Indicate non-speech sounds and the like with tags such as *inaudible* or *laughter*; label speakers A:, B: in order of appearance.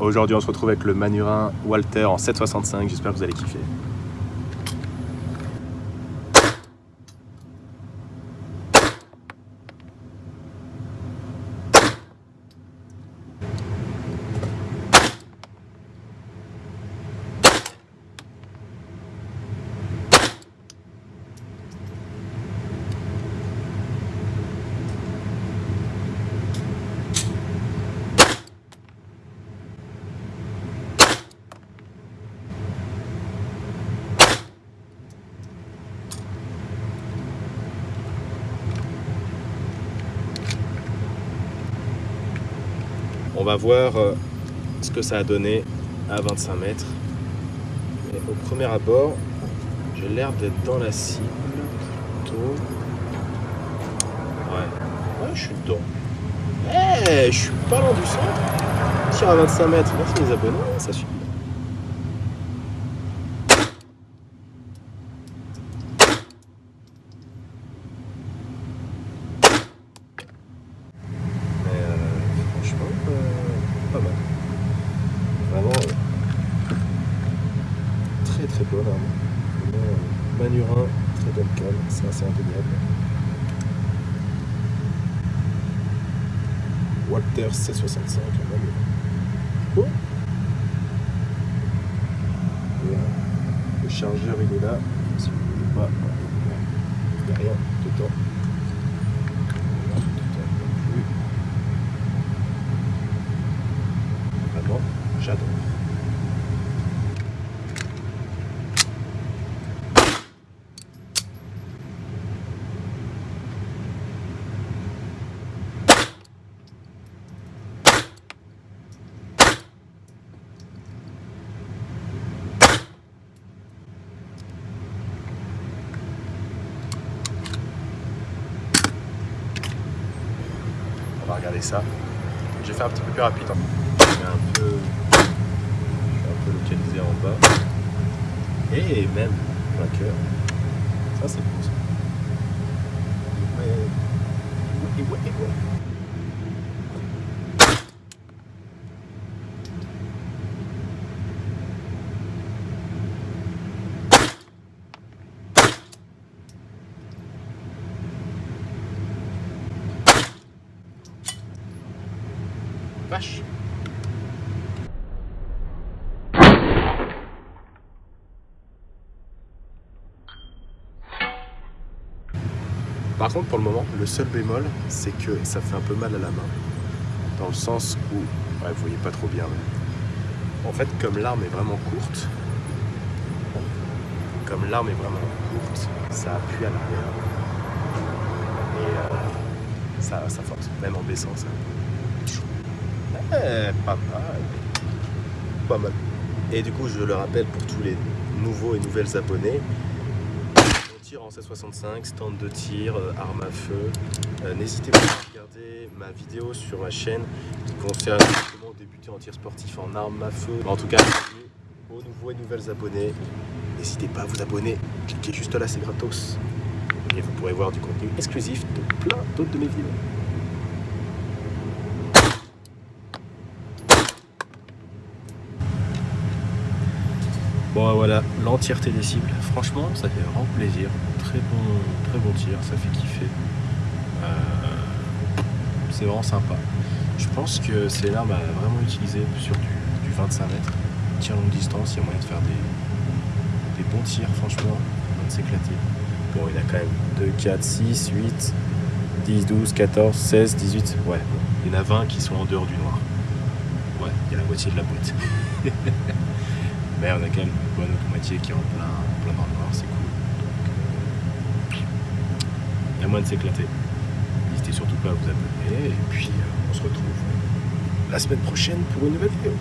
A: Aujourd'hui, on se retrouve avec le Manurin Walter en 765. J'espère que vous allez kiffer. On va voir euh, ce que ça a donné à 25 mètres. Au premier abord, j'ai l'air d'être dans la cible. Plutôt. Ouais. Ouais, je suis dedans. Eh, je suis pas loin du centre. Tire à 25 mètres. Merci les abonnés, ça suffit. Mais euh, franchement, euh, pas mal. Vraiment euh, très très bonne arme. Vraiment, euh, Manurin, très bonne cale, c'est assez indéniable. Walter C65, un Manurin. Et, euh, le chargeur il est là, si vous ne voulez pas, il n'y a rien dedans. Rien dedans non plus. Vraiment, j'adore. On va regarder ça. J'ai fait un petit peu plus rapide. hein. Je vais un peu, localiser en bas. Et même cœur. Ça c'est beau ça. Ouais. Ouais, ouais, ouais. Par contre, pour le moment, le seul bémol, c'est que ça fait un peu mal à la main. Dans le sens où, vous voyez pas trop bien. En fait, comme l'arme est vraiment courte, comme l'arme est vraiment courte, ça appuie à l'arrière. Et euh, ça, ça force, même en baissant ça. Pas mal. Pas mal. Et du coup, je le rappelle pour tous les nouveaux et nouvelles abonnés, on tire en 765, stand de tir, euh, arme à feu. Euh, N'hésitez pas à regarder ma vidéo sur ma chaîne qui concerne comment débuter en tir sportif en arme à feu. En tout cas, aux nouveaux et nouvelles abonnés, n'hésitez pas à vous abonner. Cliquez juste là, c'est gratos. Et vous pourrez voir du contenu exclusif de plein d'autres de mes vidéos. Bon voilà, l'entièreté des cibles. Franchement, ça fait vraiment plaisir. Très bon, très bon tir, ça fait kiffer. Euh, c'est vraiment sympa. Je pense que c'est l'arme à vraiment utiliser sur du, du 25 mètres. Tir longue distance, il y a moyen de faire des, bons tirs, franchement. On va s'éclater. Bon, il a quand même 2, 4, 6, 8, 10, 12, 14, 16, 18. Ouais, il y en a 20 qui sont en dehors du noir. Ouais, il y a la moitié de la boîte. *laughs* Mais on a quand même une bonne moitié qui est en plein, plein dans le noir, c'est cool. Donc, euh, il y a de s'éclater. N'hésitez surtout pas à vous abonner. Et puis, euh, on se retrouve la semaine prochaine pour une nouvelle vidéo.